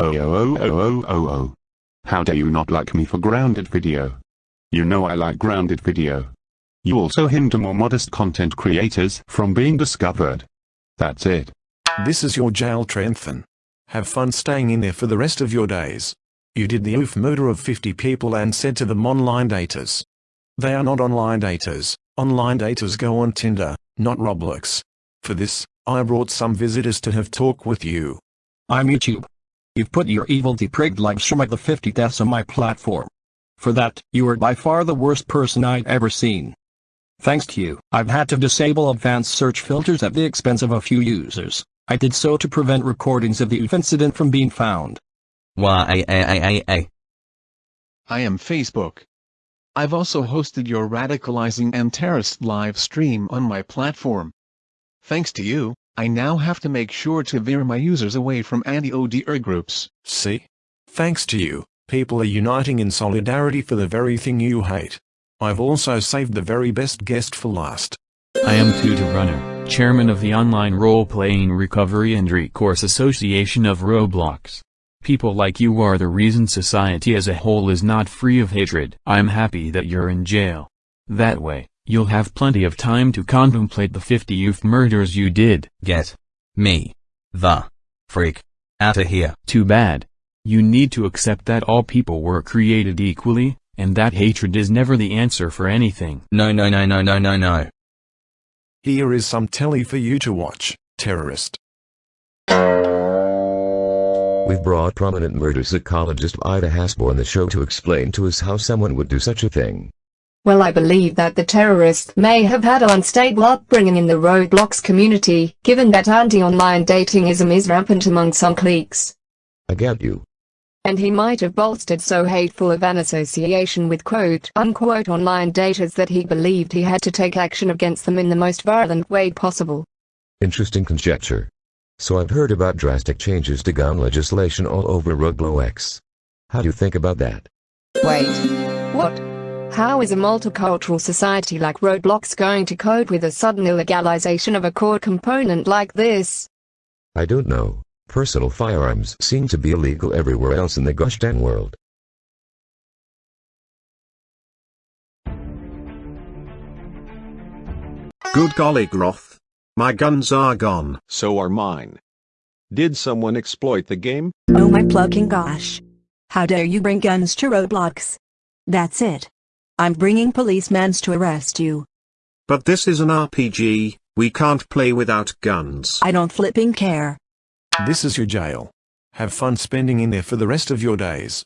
Oh oh oh oh oh oh oh. How dare you not like me for grounded video? You know I like grounded video. You also hinder more modest content creators from being discovered. That's it. This is your jail Trenthon. Have fun staying in there for the rest of your days. You did the oof murder of 50 people and said to them online daters. They are not online daters. Online daters go on Tinder, not Roblox. For this, I brought some visitors to have talk with you. I'm YouTube. You've put your evil depraved like Shrek the 50 deaths on my platform. For that, you are by far the worst person I've ever seen. Thanks to you, I've had to disable advanced search filters at the expense of a few users. I did so to prevent recordings of the OOF incident from being found. Why, I am Facebook. I've also hosted your radicalizing and terrorist live stream on my platform. Thanks to you, I now have to make sure to veer my users away from anti-ODR groups. See? Thanks to you, people are uniting in solidarity for the very thing you hate. I've also saved the very best guest for last. I am Tutor Runner, chairman of the Online Role-Playing Recovery and Recourse Association of Roblox. People like you are the reason society as a whole is not free of hatred. I'm happy that you're in jail. That way, you'll have plenty of time to contemplate the 50 youth murders you did. Get me the freak outta here. Too bad. You need to accept that all people were created equally, and that hatred is never the answer for anything. No no no no no no no. Here is some telly for you to watch, terrorist. We've brought prominent murder psychologist Ida Hasbo on the show to explain to us how someone would do such a thing. Well I believe that the terrorist may have had an unstable upbringing in the Roblox community, given that anti-online datingism is rampant among some cliques. I get you. And he might have bolstered so hateful of an association with quote-unquote online daters that he believed he had to take action against them in the most violent way possible. Interesting conjecture. So I've heard about drastic changes to gun legislation all over Roblox. How do you think about that? Wait. What? How is a multicultural society like Roblox going to cope with a sudden illegalization of a core component like this? I don't know. Personal firearms seem to be illegal everywhere else in the gosh dang world. Good golly Groth. My guns are gone. So are mine. Did someone exploit the game? Oh my plucking gosh. How dare you bring guns to Roblox? That's it. I'm bringing policemans to arrest you. But this is an RPG, we can't play without guns. I don't flipping care. This is your jail. Have fun spending in there for the rest of your days.